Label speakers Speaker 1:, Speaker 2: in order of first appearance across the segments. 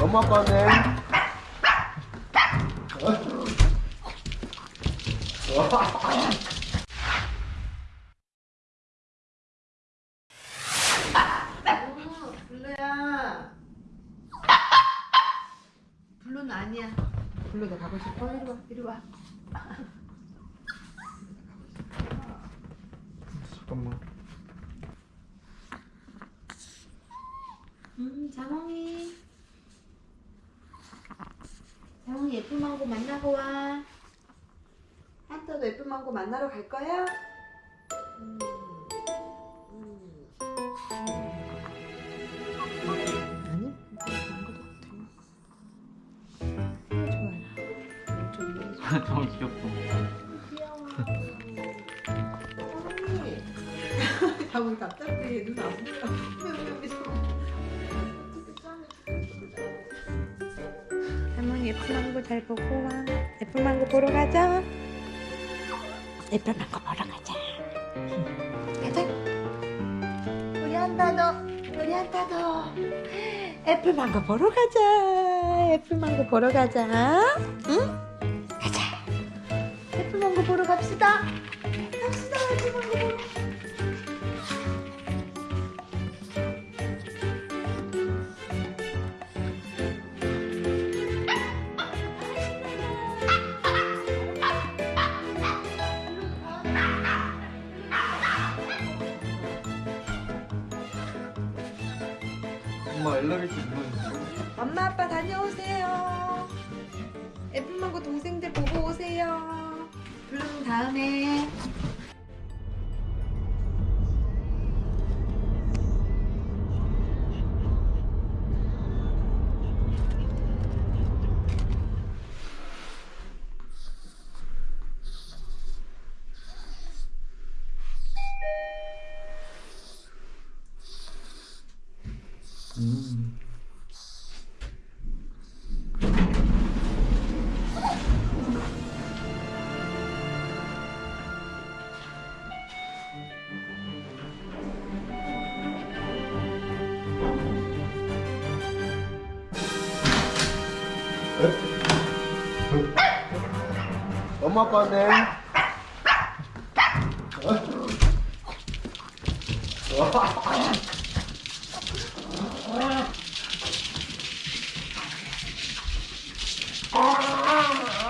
Speaker 1: 엄마 아빠네.
Speaker 2: 블루야. 블루는 아니야. 블루도 가고 싶어? 이리 와, 이리 와.
Speaker 1: 잠깐만.
Speaker 2: 음, 자몽이. 자몽이 예쁜 망고 만나고 와. 한터도 예쁜 망고 만나러 갈 거야? 음. 아니, 망고도 좋아. 좋아요.
Speaker 3: 너무 귀엽다.
Speaker 2: 귀여워. 자몽이. 자몽이 갑자기 눈안 보여. 예쁜 망고 잘 보고 와. 예쁜 망고 보러 가자. 예쁜 망고 보러 가자. 가자. 우리 한타도, 우리 한타도. 애플 망고 보러 가자. 애플 망고 보러 가자. 응? 가자. 애플 망고 보러. 갑시다.
Speaker 3: 엘리베이터.
Speaker 2: 엄마 아빠 다녀오세요. 애플망고 동생들 보고 오세요. 블룸 다음에.
Speaker 1: 엄마 아빠네.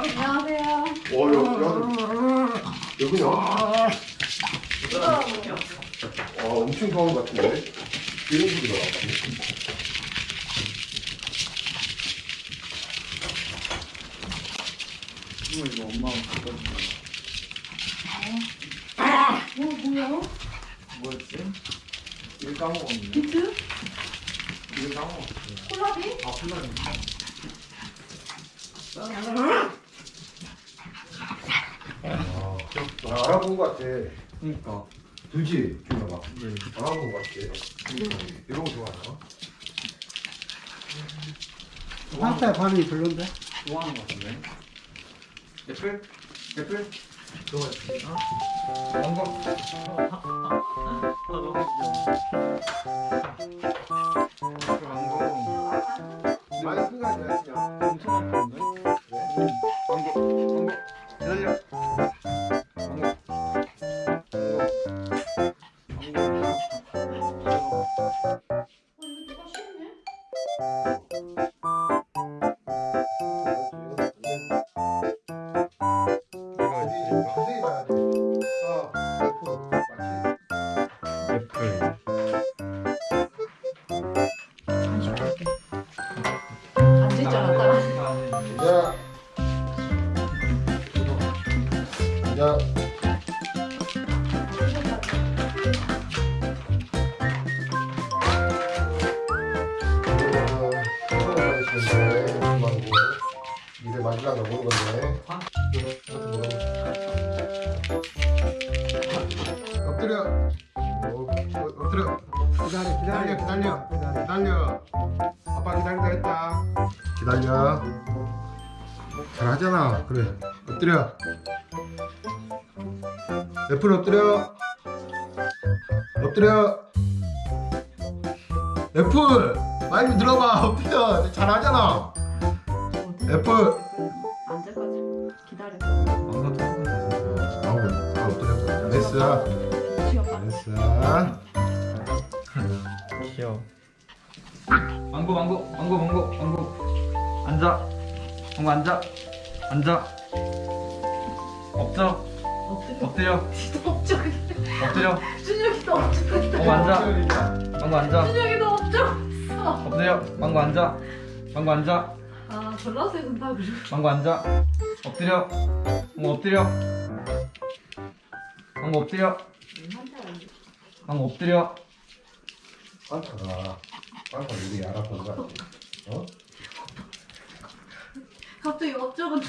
Speaker 2: 안녕하세요.
Speaker 1: 어, 여기, 여기냐? 아, 엄청 좋은 것 같은데? 이런 소리가 나네.
Speaker 3: 이거 이거 엄마가 갖다 준
Speaker 2: 뭐, 뭐야?
Speaker 3: 뭐였지? 이거 까먹었네.
Speaker 2: 비트?
Speaker 3: 이거 까먹었어.
Speaker 2: 콜라비?
Speaker 3: 아, 콜라비.
Speaker 1: 아, 나 알아본 것 같아.
Speaker 3: 그니까.
Speaker 1: 그지? 준아가.
Speaker 3: 네.
Speaker 1: 알아본 것 같아. 이런 거 좋아하나?
Speaker 4: 파스타에 반응이 별론데?
Speaker 3: 좋아하는 것 같은데. 애플? 애플? 좋아했지. 어? 아, 귀여워. 애플 망고.
Speaker 1: 많이 큰거 아니야, 그냥.
Speaker 3: 엄청 아픈데? 응. 망고. 망고. 기다려.
Speaker 1: 야. 이제 마지막 넘어오는 건데. 엎드려. 어, 엎드려.
Speaker 4: 기다려,
Speaker 1: 기다려,
Speaker 4: 기다려.
Speaker 1: 기다려. 아빠 기다린다 했다. 기다려. 잘하잖아. 그래. 엎드려. 애플 엎드려. 엎드려. 애플 말좀 들어봐 엎드려 잘하잖아 애플
Speaker 5: 거지. 기다려.
Speaker 1: 아우 다 엎드려 잘했어. 잘했어
Speaker 3: 귀여워. 망고 망고 망고 망고 망고. 앉아. 망고 앉아. 앉아. 엎드려. 엎드려.
Speaker 5: 엎적.
Speaker 3: 엎드려.
Speaker 5: 준혁이도 엎적.
Speaker 3: 망고 앉아. 망고 앉아.
Speaker 5: 준혁이도 엎적.
Speaker 3: 엎드려. 망고 앉아. 망고 앉아.
Speaker 5: 아 졸라서 해준다 그래.
Speaker 3: 망고 앉아. 엎드려. 망고 엎드려. 망고 엎드려. 망고 엎드려.
Speaker 1: 빵타가 빵타 우리 알았던 것 같아 어?
Speaker 5: 갑자기 엎적은.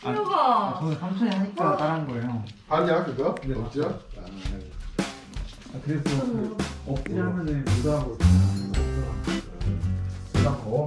Speaker 5: 준혁아.
Speaker 3: 저는 삼촌이 하니까 따라한 거예요.
Speaker 1: 아니야 그거?
Speaker 3: 네,
Speaker 1: 없죠?
Speaker 3: 아, 그래서 엎드려 하면은 못 하고
Speaker 1: 그렇고